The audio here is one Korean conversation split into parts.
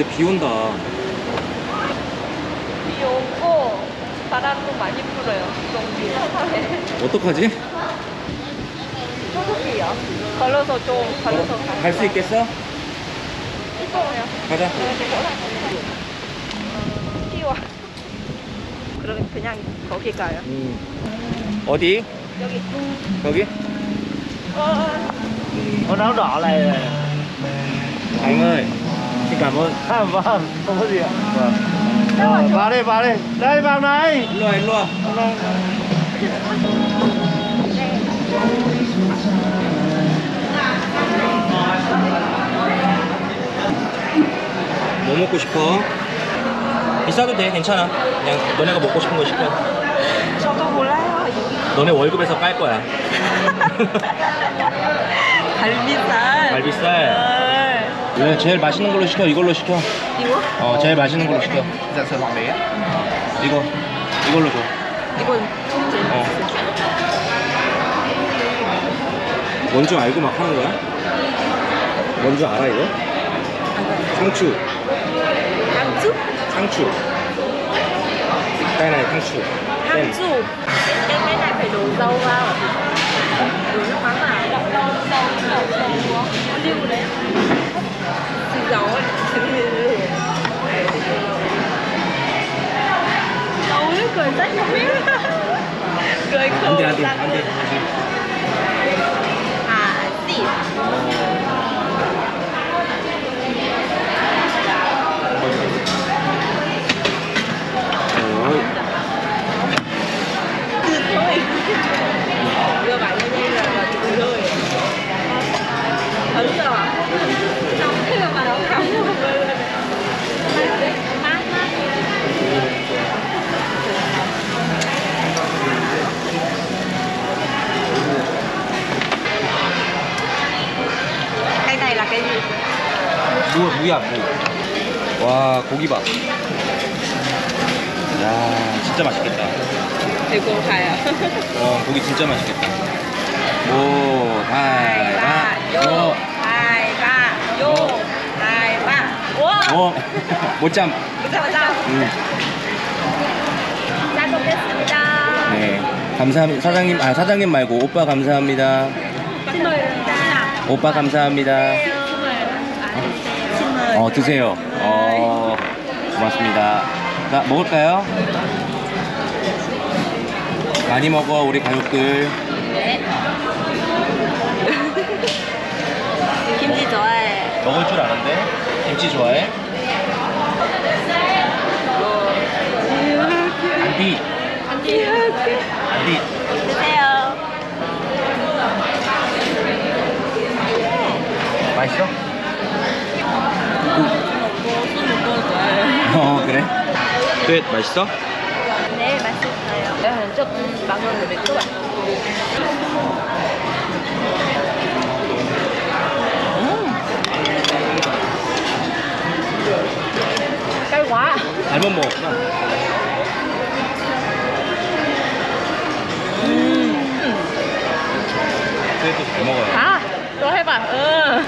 근데 비 온다. 비 오고 바람도 많이 불어요. 동기에. 어떡하지? 소속이요. 걸어서 좀 걸어서 가요. 갈수 있겠어? 이거요. 가자. 뛰어. 그러면 그냥 거기 가요. 음. 어디? 여기. 여기? 어, đỏ này này. Anh ơi, xin cảm ơn. À, vâng, không có gì ạ. Vâng. Ờ, vào đây, vào đây. Đây, vào này. 일로 와, 일로 와. 뭐 먹고 싶어? 비싸도 돼, 괜찮아. 그냥 너네가 먹고 싶은 거 시켜. 저도 몰라요. 너네 월급에서 깔 거야. 갈비살. 갈비살. 왜 제일 맛있는 걸로 시켜? 이걸로 시켜. 이거? 어, 제일 맛있는 걸로 시켜. Dạ sườn bò bé. 이거, 이걸로 줘. 이건 어. 뭔줄 알고 막 하는 거야? 뭔줄 알아 이거? 상추? 상추. 상추. vào. Đổ nước 무, 무야, 무. 와, 고기 봐. 야, 진짜 맛있겠다. 이거 가요. 어, 고기 진짜 맛있겠다. 오, 하이바, 요. 하이바, 요, 하이바. 와! 어, 못잠. 보자, 보자. 음. 잘 먹겠습니다. 네. 감사합니다. 사장님, 아, 사장님 말고 오빠 감사합니다. 오빠 감사합니다. 어, 드세요. 어, 고맙습니다. 자, 먹을까요? 많이 먹어, 우리 가족들. 김치 좋아해. 먹을 줄 아는데? 김치 좋아해? 안디, 안디. 드세요. 맛있어? 어, 그래? 네, 맛있어? 네, 맛있어요. 조금 망원을 맺고 와. cay quá 잘못 먹었구나. 그래도 잘 먹어요. tôi thấy bà ừ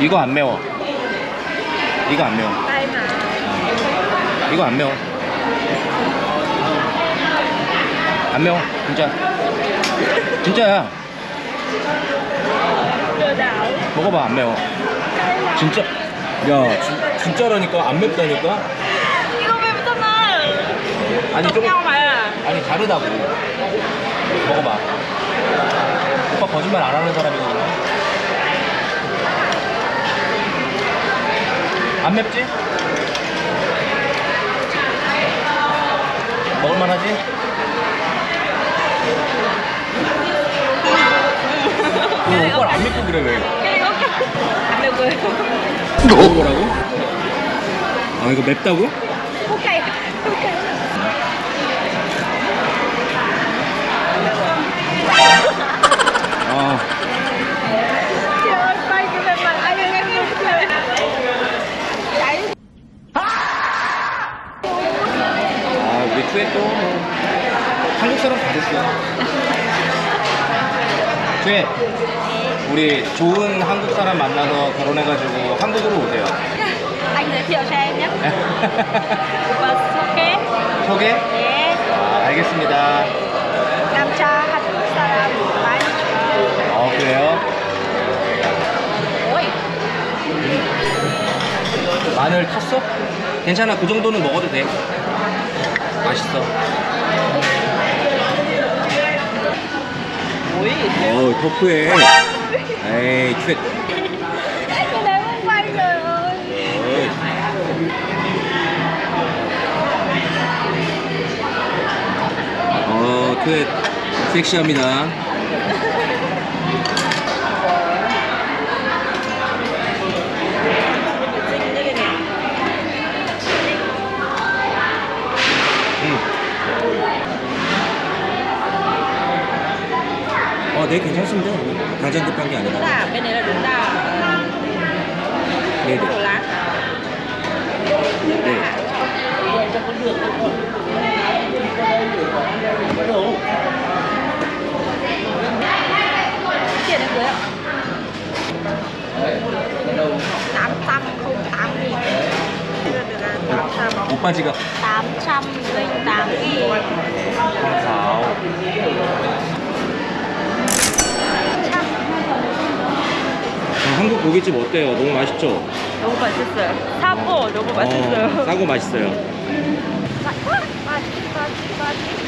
이거 안 매워. 이거 안 매워. 이거 안 매워. 안 매워. 진짜. 진짜야. 먹어봐. 안 매워. 진짜. 야, 진, 진짜라니까. 안 맵다니까. 이거 맵잖아 아니, 좀. 아니, 다르다고. 먹어봐. 오빠 거짓말 안 하는 사람이거든 안 맵지? 먹을만 하지? 어, 오빠를 안 믿고 그래 왜? được rồi 먹어보라고? 아 이거 맵다고? ok 투에 우리 좋은 한국 사람 만나서 결혼해가지고 한국으로 오세요. Anh giới thiệu cho em nhé. Và 소개. 소개? 네. 아, 알겠습니다. 남자 한국 사람 많이 좋아해요. 어, 그래요? 오이. 마늘 탔어? 괜찮아. 그 정도는 먹어도 돼. 맛있어. 어우, 터프해. 에이, 큐 quay rồi. 어, 큐 섹시합니다. 어, 네, 괜찮습니다. 당장 급한 게 아니라. 네, 네. 네. Tiền em dưới ạ. 800 không 8 nghìn. Chưa được là 800. 오빠 지갑. 808 nghìn. 음, 한국 고깃집 어때요? 너무 맛있죠? 너무 맛있어요 사고 너무 어, 맛있어요. 사포 맛있어요 맛있어 맛있어 맛있어